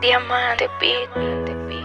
Diamante Beat.